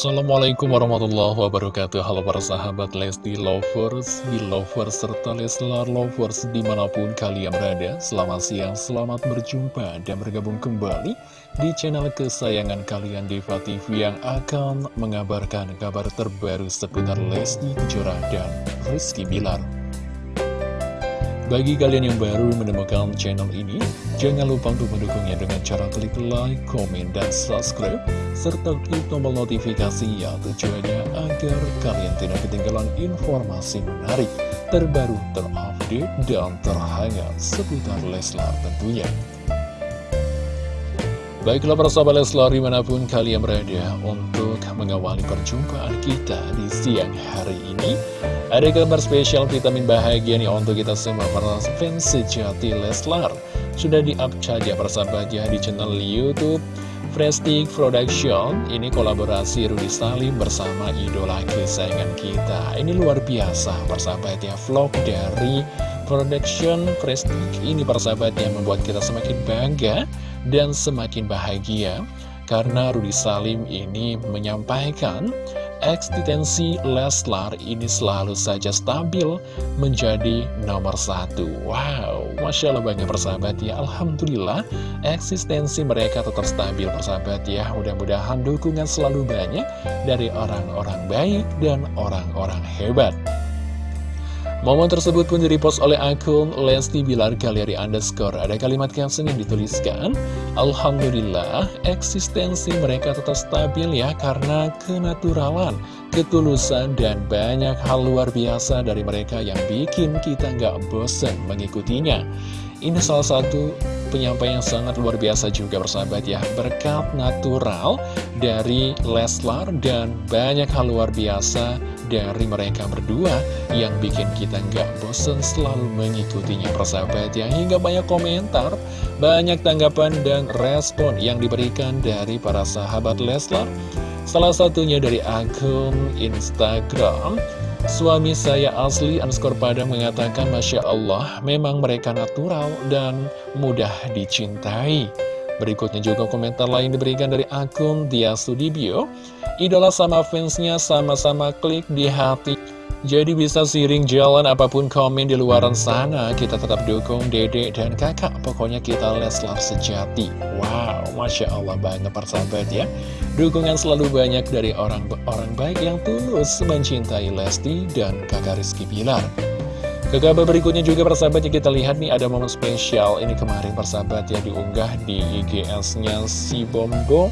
Assalamualaikum warahmatullahi wabarakatuh. Halo para sahabat Lesti Lovers, Belovers, serta Leslar Lovers di mana pun kalian berada. Selamat siang, selamat berjumpa dan bergabung kembali di channel kesayangan kalian Diva TV Yang akan mengabarkan kabar terbaru seputar Lesti Kejora dan Rizky Bilar bagi kalian yang baru menemukan channel ini, jangan lupa untuk mendukungnya dengan cara klik like, komen, dan subscribe, serta klik tombol notifikasi ya tujuannya agar kalian tidak ketinggalan informasi menarik, terbaru, terupdate, dan terhangat seputar Leslar tentunya. Baiklah para sahabat Leslar di mana pun kalian berada untuk mengawali perjumpaan kita di siang hari ini ada kabar spesial vitamin bahagia nih untuk kita semua para fans sejati Leslar. Sudah di-up saja persahabatnya di channel Youtube Prestige Production. Ini kolaborasi Rudy Salim bersama idola kesayangan kita. Ini luar biasa persahabatnya vlog dari Production Prestige Ini persahabatnya membuat kita semakin bangga dan semakin bahagia Karena Rudy Salim ini menyampaikan eksistensi Leslar ini selalu saja stabil menjadi nomor satu. Wow, Masya Allah banyak persahabat ya. Alhamdulillah, eksistensi mereka tetap stabil persahabat ya. Mudah-mudahan dukungan selalu banyak dari orang-orang baik dan orang-orang hebat. Momen tersebut pun direpost oleh akun Lesti Bilar Galeri Underscore. Ada kalimat caption yang dituliskan, Alhamdulillah, eksistensi mereka tetap stabil ya karena kenaturalan, ketulusan, dan banyak hal luar biasa dari mereka yang bikin kita nggak bosen mengikutinya. Ini salah satu penyampaian yang sangat luar biasa juga bersahabat ya Berkat natural dari Leslar dan banyak hal luar biasa dari mereka berdua yang bikin kita nggak bosen selalu mengikutinya persahabat ya. Hingga banyak komentar banyak tanggapan dan respon yang diberikan dari para sahabat Leslar. Salah satunya dari akun Instagram. Suami saya asli underscore Padang mengatakan Masya Allah memang mereka natural dan mudah dicintai. Berikutnya juga komentar lain diberikan dari akun Dia Sudibyo Idola sama fansnya sama-sama klik di hati. Jadi bisa siring jalan apa pun komen di luaran sana. Kita tetap dukung dedek dan kakak. Pokoknya kita Leslar sejati. Wow, Masya Allah banget persahabat ya. Dukungan selalu banyak dari orang-orang baik yang tulus Mencintai Lesti dan kakak Rizky Bilar. Ke kabar berikutnya juga persahabat yang kita lihat nih ada momen spesial Ini kemarin persahabat ya diunggah di IGS-nya si Bombo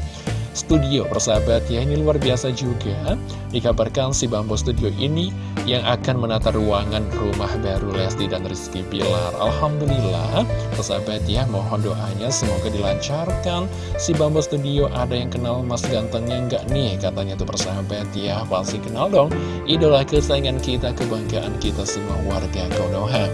Studio persahabat ya ini luar biasa juga. Dikabarkan si Bambo Studio ini yang akan menata ruangan rumah baru Lesti dan Rizky Pilar Alhamdulillah. Persahabat ya mohon doanya semoga dilancarkan. Si Bambo Studio ada yang kenal mas gantengnya enggak nih? Katanya tuh persahabat ya pasti kenal dong. Idola kesayangan kita kebanggaan kita semua warga Konoha.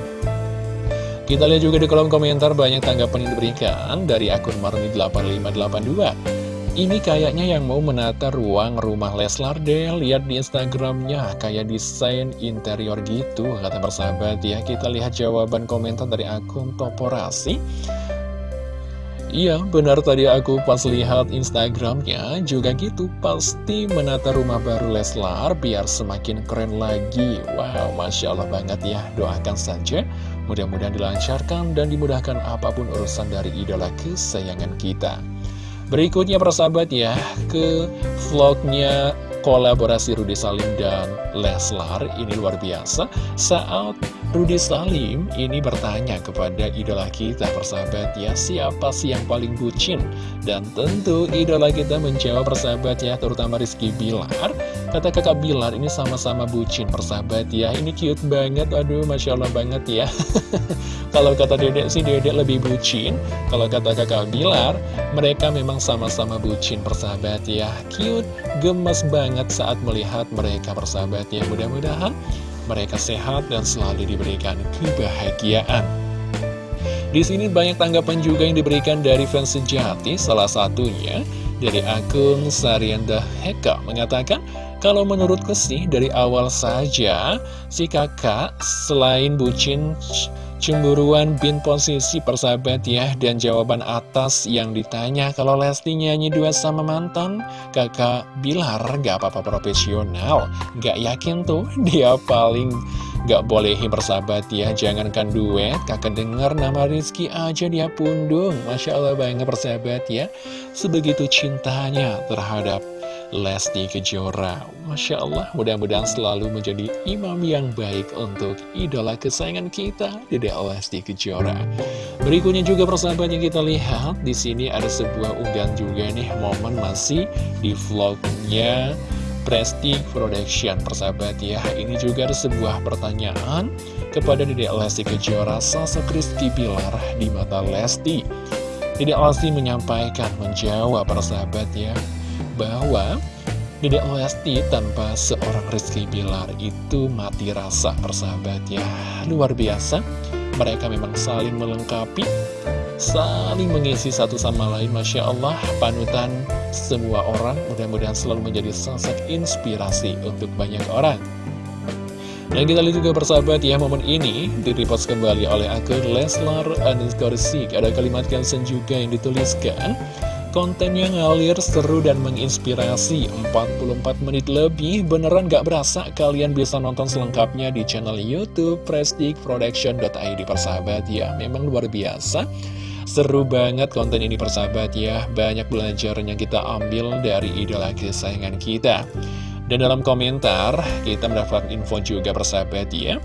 Kita lihat juga di kolom komentar banyak tanggapan yang diberikan dari akun Marni8582 ini kayaknya yang mau menata ruang rumah Leslar deh. Lihat di Instagramnya kayak desain interior gitu Kata persahabat ya. Kita lihat jawaban komentar dari akun Toporasi. Iya benar tadi aku pas lihat Instagramnya juga gitu Pasti menata rumah baru Leslar biar semakin keren lagi. Wow Masya Allah banget ya. Doakan saja. Mudah-mudahan dilancarkan dan dimudahkan apa pun urusan dari idola kesayangan kita Berikutnya persahabat ya, ke vlognya kolaborasi Rudy Salim dan Leslar. Ini luar biasa. Saat Rudy Salim ini bertanya kepada idola kita persahabat ya siapa sih yang paling bucin? Dan tentu idola kita menjawab persahabat ya terutama Rizky Bilar. Kata kakak Bilar ini sama-sama bucin persahabat ya. Ini cute banget. Aduh Masya Allah banget ya. Kalau kata dedek sih dedek lebih bucin. Kalau kata kakak Bilar mereka memang sama-sama bucin persahabat ya. Cute gemes banget saat melihat mereka bersahabat ya. Mudah-mudahan mereka sehat dan selalu diberikan kebahagiaan. Di sini banyak tanggapan juga yang diberikan dari fans sejati, salah satunya dari akun Sarianda Heka mengatakan, kalau menurutku sih dari awal saja si kakak selain bucin Cemburuan bin posisi persahabat ya Dan jawaban atas yang ditanya Kalau Lesti nyanyi dua sama mantan Kakak Bilar gak apa-apa profesional. Gak yakin tuh dia paling gak bolehin persahabat ya Jangankan duet kakak denger nama Rizky aja dia pundung. Masya Allah banget persahabat ya. Sebegitu cintanya terhadap Lesti Kejora. Masya Allah mudah-mudahan selalu menjadi imam yang baik untuk idola kesayangan kita Dede Lesti Kejora. Berikutnya juga persahabat yang kita lihat di sini ada sebuah unggahan juga nih momen masih di vlognya Prestige Production. Persahabat ya Ini juga ada sebuah pertanyaan kepada Dede Lesti Kejora Sosok Rizky Bilar di mata Lesti. Dede Lesti menyampaikan menjawab persahabat ya bahwa Dedek Lesti tanpa seorang Rizky Bilar itu mati rasa persahabat ya. Luar biasa. Mereka memang saling melengkapi Saling mengisi satu sama lain Masya Allah. Panutan semua orang Mudah-mudahan selalu menjadi sosok inspirasi untuk banyak orang. Dan kita lihat juga persahabat ya momen ini direpost kembali oleh akun Leslar underscore Ada kalimat caption juga yang dituliskan Konten yang ngalir, seru, dan menginspirasi. 44 menit lebih Beneran gak berasa? Kalian bisa nonton selengkapnya di channel Youtube Prestige Production.id persahabat ya Memang luar biasa. Seru banget konten ini persahabat ya. Banyak belajar yang kita ambil dari idola kesayangan kita. Dan dalam komentar kita mendapat info juga persahabat ya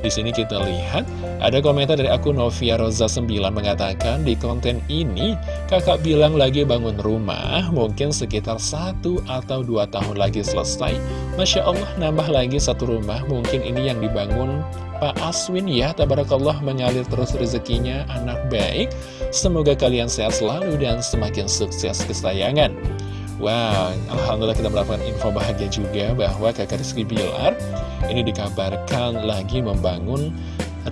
di sini kita lihat ada komentar dari akun Novia Rosa 9 mengatakan di konten ini kakak bilang lagi bangun rumah mungkin sekitar satu atau dua tahun lagi selesai. Masya Allah nambah lagi satu rumah mungkin ini yang dibangun Pak Aswin ya Tabarakallah mengalir terus rezekinya anak baik. Semoga kalian sehat selalu dan semakin sukses kesayangan. Wow, Alhamdulillah kita mendapatkan info bahagia juga bahwa kakak Rizky Bilar ini dikabarkan lagi membangun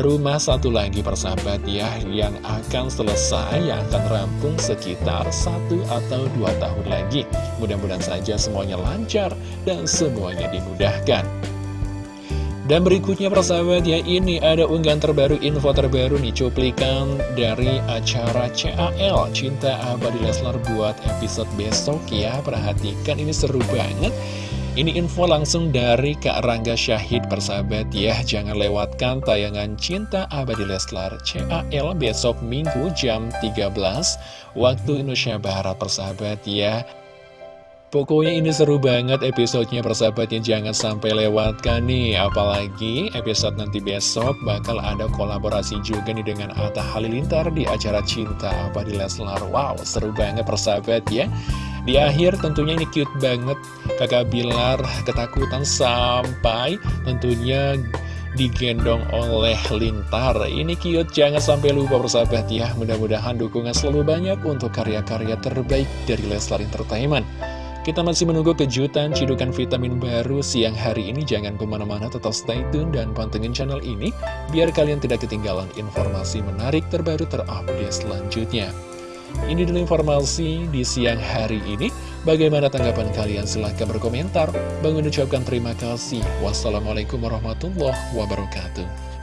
rumah satu lagi persahabat ya yang akan selesai, yang akan rampung sekitar satu atau dua tahun lagi. Mudah-mudahan saja semuanya lancar dan semuanya dimudahkan. Dan berikutnya persahabat ya ini ada unggahan terbaru info terbaru nih cuplikan dari acara CAL Cinta Abadi Leslar buat episode besok ya perhatikan ini seru banget. Ini info langsung dari Kak Rangga Syahid persahabat ya Jangan lewatkan tayangan Cinta Abadi Leslar CAL besok Minggu jam 13 Waktu Indonesia Barat persahabat ya Pokoknya ini seru banget episodenya persahabatnya jangan sampai lewatkan nih. Apalagi episode nanti besok bakal ada kolaborasi juga nih dengan Atta Halilintar di acara Cinta apa di Leslar. Wow seru banget persahabat ya. Di akhir tentunya ini cute banget. Kakak Bilar ketakutan sampai tentunya digendong oleh Lintar. Ini cute, jangan sampai lupa persahabat ya. Mudah-mudahan dukungan selalu banyak untuk karya-karya terbaik dari Leslar Entertainment kita masih menunggu kejutan cidukan vitamin baru siang hari ini. Jangan ke mana-mana, tetap stay tune dan pantengin channel ini. Biar kalian tidak ketinggalan informasi menarik terbaru terupdate selanjutnya. Ini dulu informasi di siang hari ini. Bagaimana tanggapan kalian? Silahkan berkomentar. Bang ucapkan terima kasih. Wassalamualaikum warahmatullahi wabarakatuh.